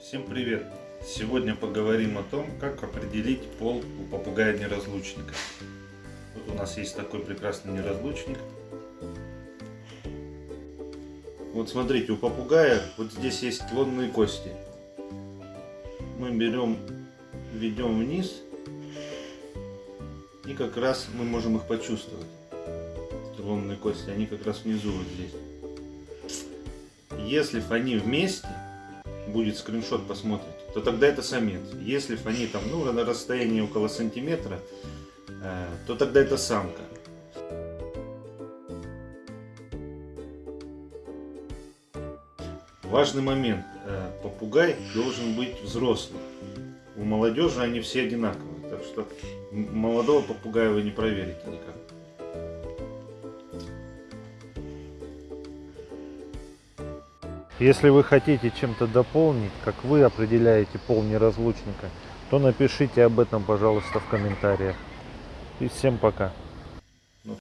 Всем привет! Сегодня поговорим о том, как определить пол у попугая-неразлучника. Вот у нас есть такой прекрасный неразлучник. Вот смотрите, у попугая вот здесь есть лонные кости. Мы берем, ведем вниз, и как раз мы можем их почувствовать. Лонные кости, они как раз внизу вот здесь. Если они вместе, будет скриншот, посмотрите, то тогда это самец. Если они там, ну, на расстоянии около сантиметра, э, то тогда это самка. Важный момент. Э, попугай должен быть взрослым. У молодежи они все одинаковые. Так что молодого попугая вы не проверите никак. Если вы хотите чем-то дополнить, как вы определяете пол неразлучника, то напишите об этом, пожалуйста, в комментариях. И всем пока.